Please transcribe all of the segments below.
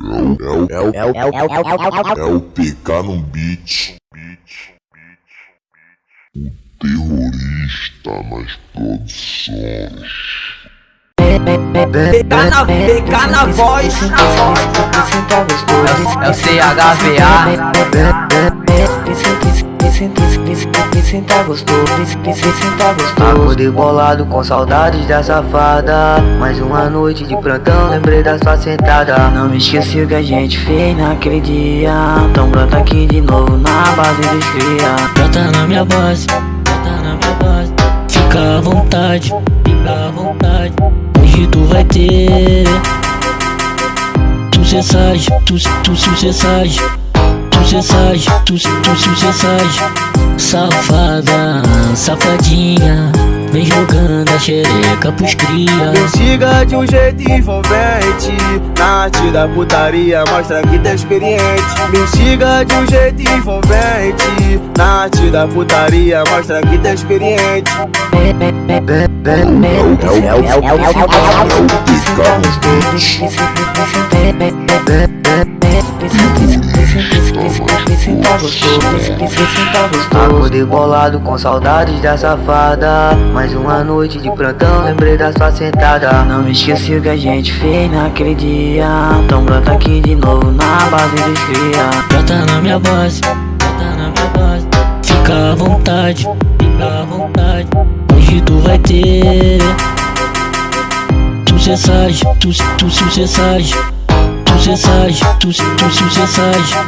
É o, é o, é o, é o, é o, é o PK no beat. O terrorista nas produções. PK na, PK na voz. É o CHVA. Senta gostoso, senta gostoso. Acordei bolado com saudades da safada. Mais uma noite de plantão, lembrei da sua sentada. Não me esqueci o que a gente fez naquele dia. Então brota aqui de novo na base dos cria Brota na minha base, brota na minha base. Fica à vontade, fica à vontade. Hoje tu vai ter. Tu cessagem, tu, tu Tu cessagem, tu, tu sucessagem Safada, safadinha Vem jogando a xereca pros cria Investiga de um jeito envolvente Na arte da putaria mostra que tá experiente Investiga de um jeito envolvente Na arte da putaria mostra que tá experiente Acordei bolado com saudades da safada. Mais uma noite de plantão, lembrei da sua sentada. Não me esqueci o que a gente fez naquele dia. Então brota aqui de novo na base dos cria. Brota na minha base, brota na minha base. Fica à vontade, fica à vontade. Hoje tu vai ter. Tu cessagem, tu, tu sucessagem Tu cessagem, tu, tu sucessagem.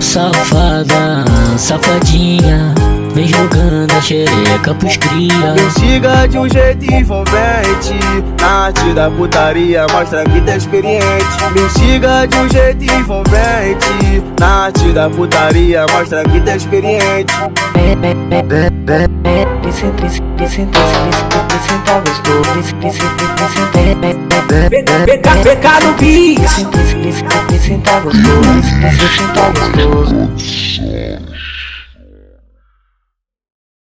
Safada, safadinha Vem jogando a xereca pros cria. Investiga de um jeito envolvente arte da putaria mostra que tá experiente Investiga de um jeito envolvente Na arte da putaria mostra que tá experiente PK no beat. senta gostoso, senta gostoso.